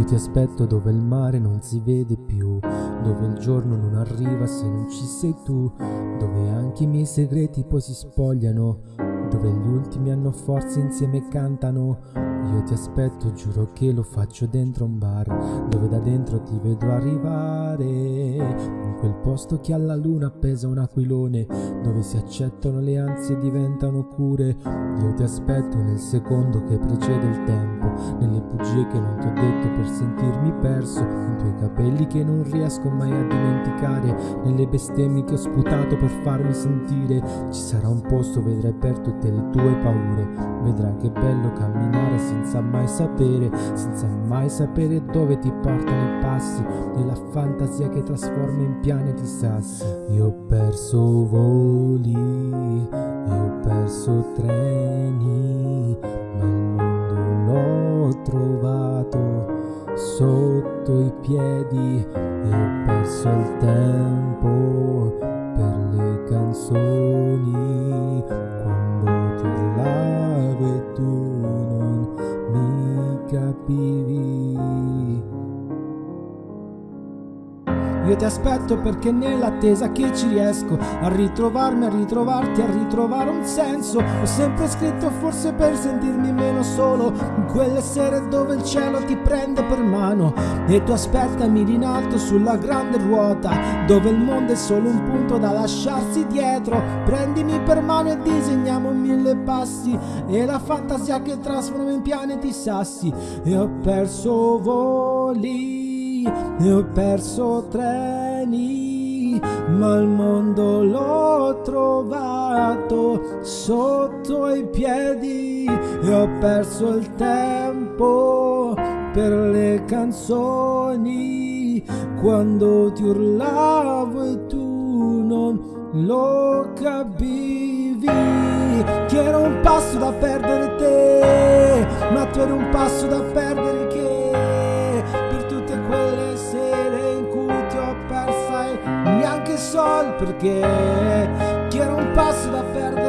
Io ti aspetto dove il mare non si vede più, dove il giorno non arriva se non ci sei tu, dove anche i miei segreti poi si spogliano, dove gli ultimi hanno forza insieme cantano. Io ti aspetto, giuro che lo faccio dentro un bar, dove da dentro ti vedrò arrivare. In quel posto che alla luna pesa un aquilone, dove si accettano le ansie e diventano cure. Io ti aspetto nel secondo che precede il tempo, nelle bugie che non ti ho detto per sentirmi perso, in tuoi capelli che non riesco mai a dimenticare, nelle bestemmie che ho sputato per farmi sentire. Ci sarà un posto, vedrai per tutte le tue paure, vedrai che bello camminare senza mai sapere, senza mai sapere dove ti portano i passi, nella fantasia che trasforma in pianeti sassi. Io ho perso voli, e ho perso treni, ma il mondo l'ho trovato sotto i piedi e perso il tempo per le canzoni quando ti e tu non mi capivi. Io ti aspetto perché nell'attesa che ci riesco a ritrovarmi, a ritrovarti, a ritrovare un senso. Ho sempre scritto forse per sentirmi meno solo, in quelle sere dove il cielo ti prende per mano. E tu aspettami in alto sulla grande ruota, dove il mondo è solo un punto da lasciarsi dietro. Prendimi per mano e disegniamo mille passi, e la fantasia che trasforma in pianeti sassi. E ho perso voli e ho perso treni, ma il mondo l'ho trovato sotto i piedi e ho perso il tempo per le canzoni. Quando ti urlavo e tu non lo capivi che ero un passo da perdere te ma tu eri un passo da perdere che perché che ero un passo da perdere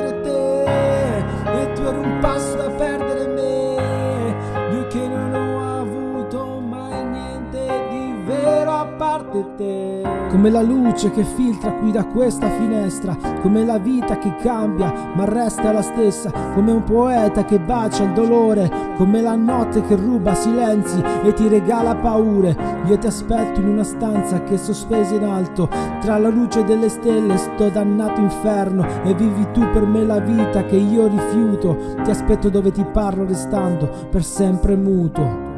come la luce che filtra qui da questa finestra come la vita che cambia ma resta la stessa come un poeta che bacia il dolore come la notte che ruba silenzi e ti regala paure. Io ti aspetto in una stanza che è sospesa in alto tra la luce delle stelle sto dannato inferno e vivi tu per me la vita che io rifiuto. Ti aspetto dove ti parlo restando per sempre muto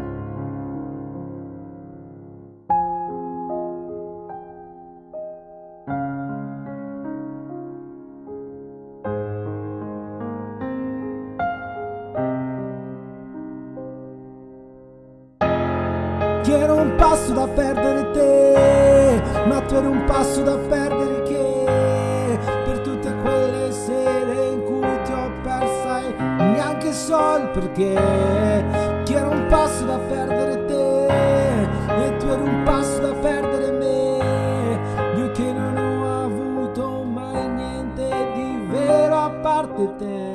Io ero un passo da perdere te, ma tu eri un passo da perdere che per tutte quelle sere in cui ti ho persa e neanche so il perché. che ero un passo da perdere te e tu eri un passo da perdere me. Io che non ho avuto mai niente di vero a parte te.